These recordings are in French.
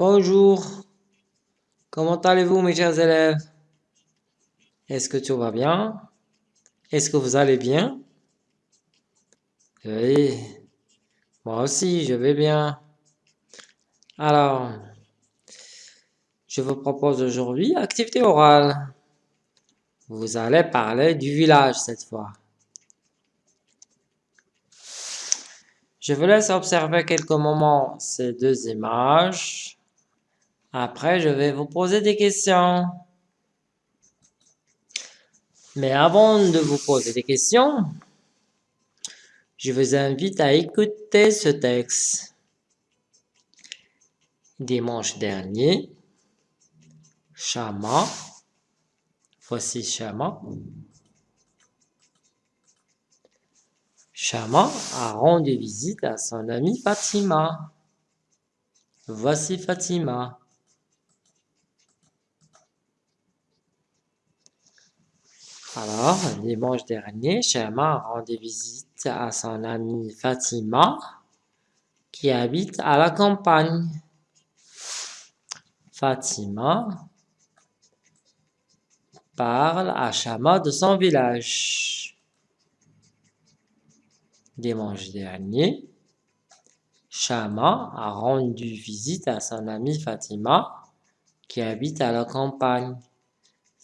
Bonjour. Comment allez-vous mes chers élèves? Est-ce que tout va bien? Est-ce que vous allez bien? Oui, moi aussi je vais bien. Alors, je vous propose aujourd'hui activité orale. Vous allez parler du village cette fois. Je vous laisse observer quelques moments ces deux images. Après, je vais vous poser des questions. Mais avant de vous poser des questions, je vous invite à écouter ce texte. Dimanche dernier, Chama, voici Chama, Chama a rendu visite à son amie Fatima. Voici Fatima. Alors, dimanche dernier, Chama a rendu visite à son amie Fatima qui habite à la campagne. Fatima parle à Chama de son village dimanche dernier, Shama a rendu visite à son amie Fatima qui habite à la campagne.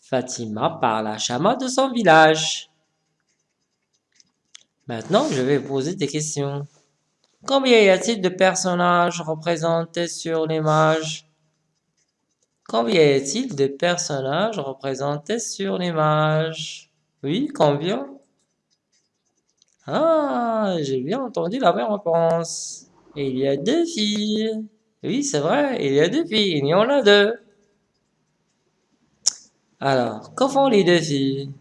Fatima parle à Shama de son village. Maintenant, je vais poser des questions. Combien y a-t-il de personnages représentés sur l'image? Combien y a-t-il de personnages représentés sur l'image? Oui, combien? Ah, j'ai bien entendu la même réponse. Il y a deux filles. Oui, c'est vrai, il y a deux filles. Il y en a deux. Alors, que font les deux filles?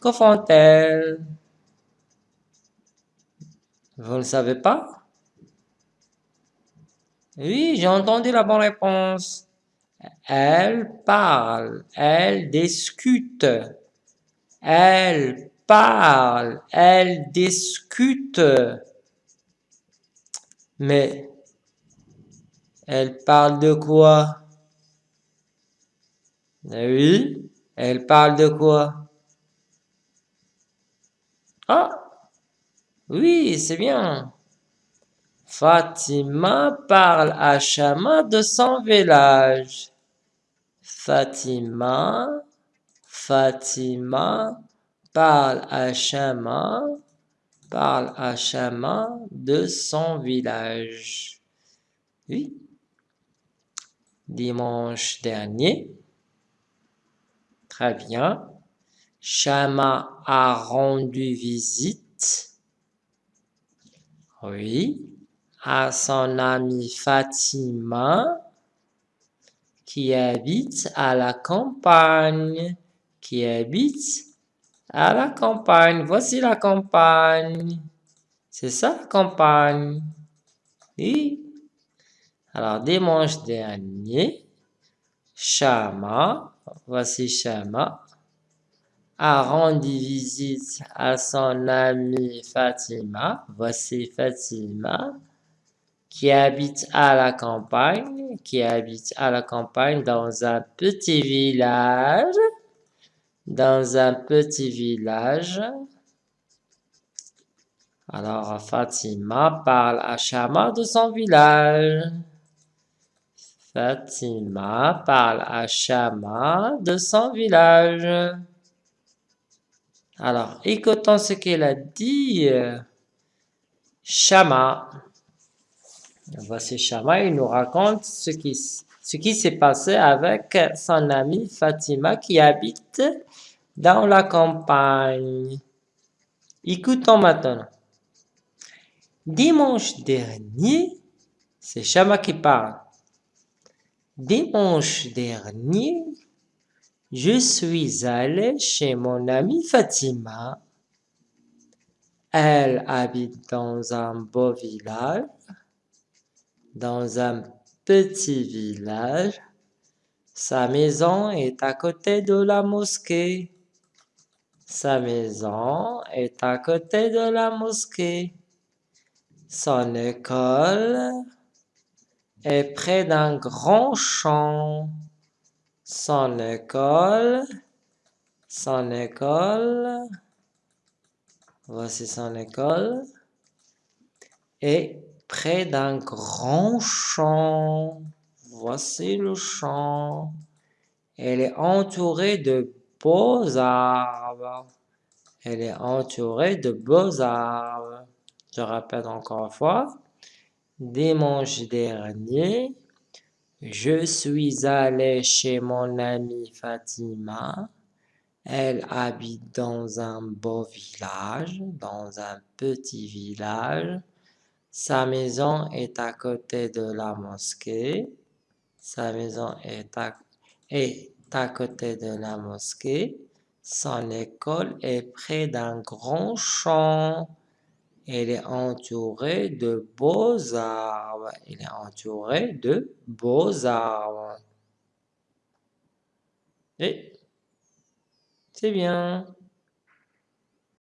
Que font-elles Vous ne savez pas? Oui, j'ai entendu la bonne réponse. Elles parlent, elles discutent, elles parle, elle discute. Mais elle parle de quoi? Oui, elle parle de quoi? Ah, oui, c'est bien. Fatima parle à Chama de son village. Fatima, Fatima parle à Chama, parle à Chama de son village. Oui. Dimanche dernier. Très bien. Chama a rendu visite. Oui. À son amie Fatima qui habite à la campagne. Qui habite à la campagne. Voici la campagne. C'est ça la campagne. Oui. Alors, dimanche dernier, Chama, voici Chama, a rendu visite à son amie Fatima. Voici Fatima, qui habite à la campagne, qui habite à la campagne dans un petit village dans un petit village. Alors Fatima parle à Shama de son village. Fatima parle à Shama de son village. Alors, écoutons ce qu'elle a dit. Shama. Voici Shama, il nous raconte ce qui, s'est passé avec son amie Fatima qui habite dans la campagne. Écoutons maintenant. Dimanche dernier, c'est Chama qui parle. Dimanche dernier, je suis allé chez mon amie Fatima. Elle habite dans un beau village, dans un petit village. Sa maison est à côté de la mosquée. Sa maison est à côté de la mosquée. Son école est près d'un grand champ. Son école, son école, voici son école, est près d'un grand champ. Voici le champ. Elle est entourée de beaux arbres. Elle est entourée de beaux arbres. Je répète encore une fois. Dimanche dernier, je suis allé chez mon amie Fatima. Elle habite dans un beau village, dans un petit village. Sa maison est à côté de la mosquée. Sa maison est à, est à côté de la mosquée. Son école est près d'un grand champ. Elle est entourée de beaux arbres. Elle est entourée de beaux arbres. Et c'est bien.